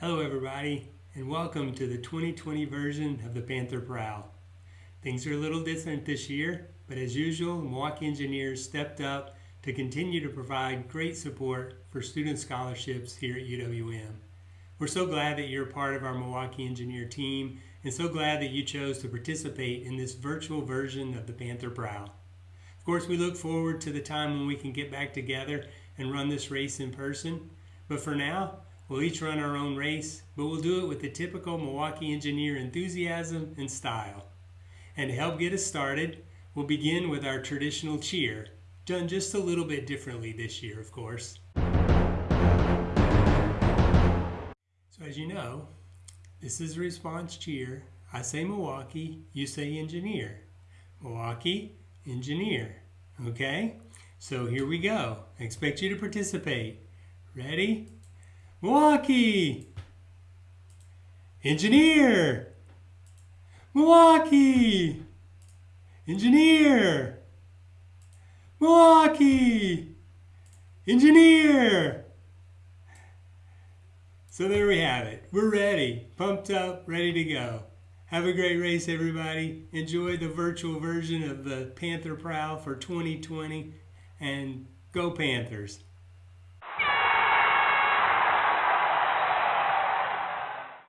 Hello everybody and welcome to the 2020 version of the Panther Prowl. Things are a little different this year, but as usual, Milwaukee Engineers stepped up to continue to provide great support for student scholarships here at UWM. We're so glad that you're part of our Milwaukee Engineer team and so glad that you chose to participate in this virtual version of the Panther Prowl. Of course, we look forward to the time when we can get back together and run this race in person, but for now, We'll each run our own race, but we'll do it with the typical Milwaukee engineer enthusiasm and style. And to help get us started, we'll begin with our traditional cheer, done just a little bit differently this year, of course. So as you know, this is a response cheer. I say Milwaukee, you say engineer. Milwaukee, engineer. Okay? So here we go. I expect you to participate. Ready? Milwaukee! Engineer! Milwaukee! Engineer! Milwaukee! Engineer! So there we have it. We're ready, pumped up, ready to go. Have a great race, everybody. Enjoy the virtual version of the Panther Prowl for 2020 and go Panthers.